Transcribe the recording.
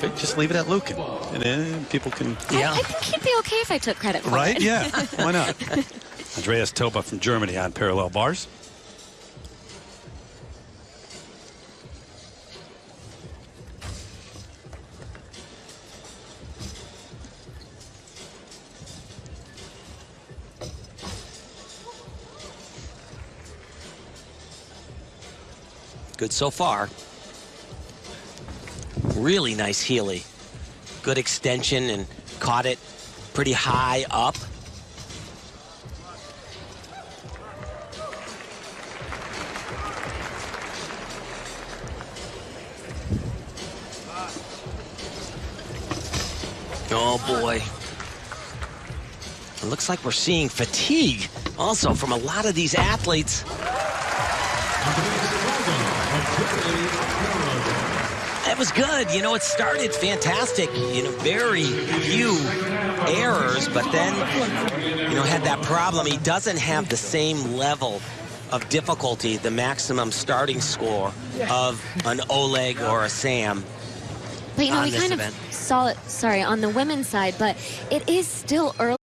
Just leave it at Luke, and, and then people can. Yeah. I, I think he'd be okay if I took credit for Right? it. Yeah. Why not? Andreas Toba from Germany on parallel bars. Good so far. Really nice Healy. Good extension and caught it pretty high up. Oh boy. It looks like we're seeing fatigue also from a lot of these athletes. That was good. You know, it started fantastic. You know, very few errors, but then, you know, had that problem. He doesn't have the same level of difficulty, the maximum starting score of an Oleg or a Sam. But you know, we kind event. of saw it, sorry, on the women's side, but it is still early.